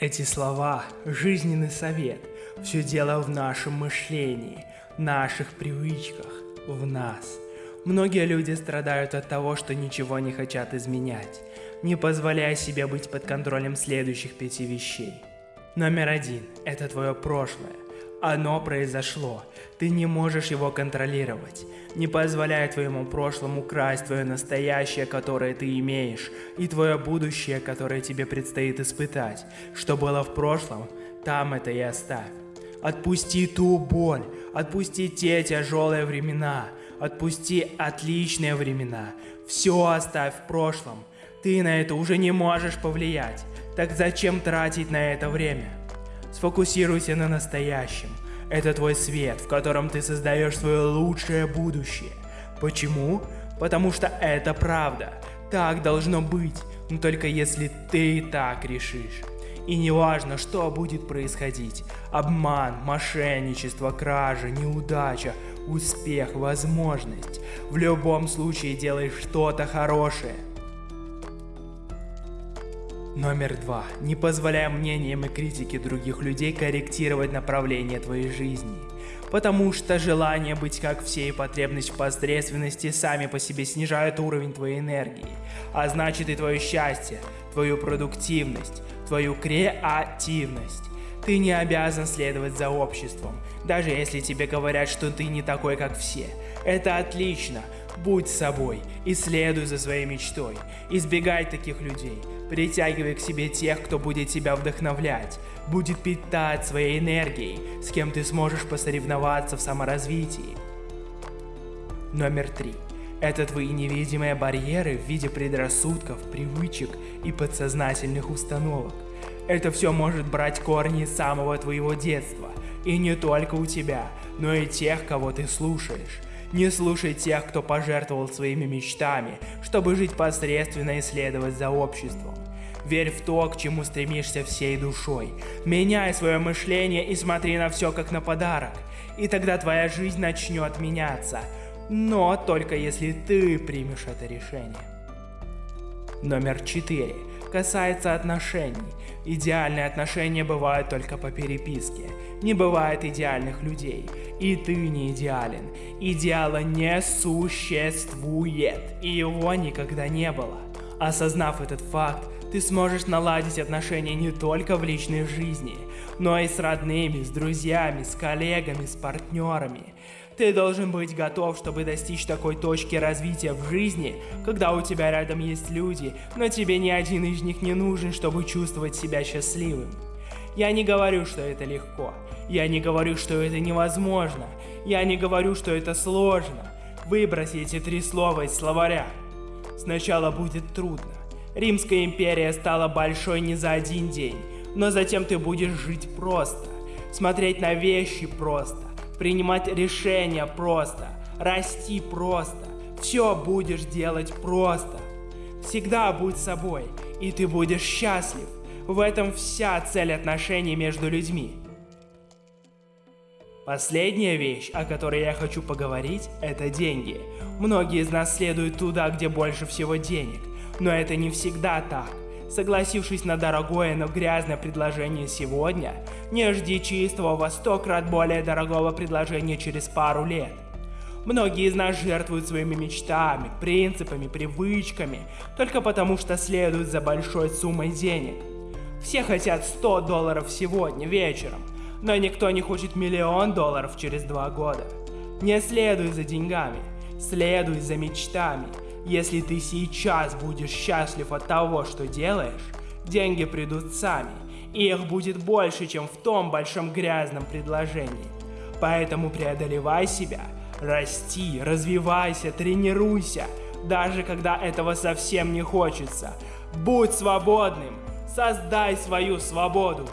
Эти слова – жизненный совет. Все дело в нашем мышлении, наших привычках, в нас. Многие люди страдают от того, что ничего не хотят изменять, не позволяя себе быть под контролем следующих пяти вещей. Номер один – это твое прошлое. Оно произошло. Ты не можешь его контролировать. Не позволяй твоему прошлому красть твое настоящее, которое ты имеешь, и твое будущее, которое тебе предстоит испытать. Что было в прошлом, там это и оставь. Отпусти ту боль, отпусти те тяжелые времена, отпусти отличные времена. Все оставь в прошлом. Ты на это уже не можешь повлиять. Так зачем тратить на это время? Сфокусируйся на настоящем. Это твой свет, в котором ты создаешь свое лучшее будущее. Почему? Потому что это правда. Так должно быть, но только если ты так решишь. И не важно, что будет происходить. Обман, мошенничество, кража, неудача, успех, возможность. В любом случае делай что-то хорошее. Номер два. Не позволяй мнениям и критике других людей корректировать направление твоей жизни. Потому что желание быть как все и потребность в посредственности сами по себе снижают уровень твоей энергии, а значит и твое счастье, твою продуктивность, твою креативность. Ты не обязан следовать за обществом, даже если тебе говорят, что ты не такой, как все. Это отлично. Будь собой и следуй за своей мечтой. Избегай таких людей. Притягивай к себе тех, кто будет тебя вдохновлять, будет питать своей энергией, с кем ты сможешь посоревноваться в саморазвитии. Номер три. Это твои невидимые барьеры в виде предрассудков, привычек и подсознательных установок. Это все может брать корни самого твоего детства. И не только у тебя, но и тех, кого ты слушаешь. Не слушай тех, кто пожертвовал своими мечтами, чтобы жить посредственно и следовать за обществом. Верь в то, к чему стремишься всей душой. Меняй свое мышление и смотри на все как на подарок. И тогда твоя жизнь начнет меняться. Но только если ты примешь это решение. Номер 4. Касается отношений. Идеальные отношения бывают только по переписке. Не бывает идеальных людей. И ты не идеален. Идеала не существует. И его никогда не было. Осознав этот факт, ты сможешь наладить отношения не только в личной жизни, но и с родными, с друзьями, с коллегами, с партнерами. Ты должен быть готов, чтобы достичь такой точки развития в жизни, когда у тебя рядом есть люди, но тебе ни один из них не нужен, чтобы чувствовать себя счастливым. Я не говорю, что это легко. Я не говорю, что это невозможно. Я не говорю, что это сложно. Выброси эти три слова из словаря. Сначала будет трудно. Римская империя стала большой не за один день, но затем ты будешь жить просто, смотреть на вещи просто, принимать решения просто, расти просто, все будешь делать просто. Всегда будь собой, и ты будешь счастлив. В этом вся цель отношений между людьми. Последняя вещь, о которой я хочу поговорить, это деньги. Многие из нас следуют туда, где больше всего денег. Но это не всегда так. Согласившись на дорогое, но грязное предложение сегодня, не жди чистого во сто крат более дорогого предложения через пару лет. Многие из нас жертвуют своими мечтами, принципами, привычками, только потому что следуют за большой суммой денег. Все хотят 100 долларов сегодня, вечером, но никто не хочет миллион долларов через два года. Не следуй за деньгами, следуй за мечтами – если ты сейчас будешь счастлив от того, что делаешь, деньги придут сами, и их будет больше, чем в том большом грязном предложении. Поэтому преодолевай себя, расти, развивайся, тренируйся, даже когда этого совсем не хочется. Будь свободным, создай свою свободу.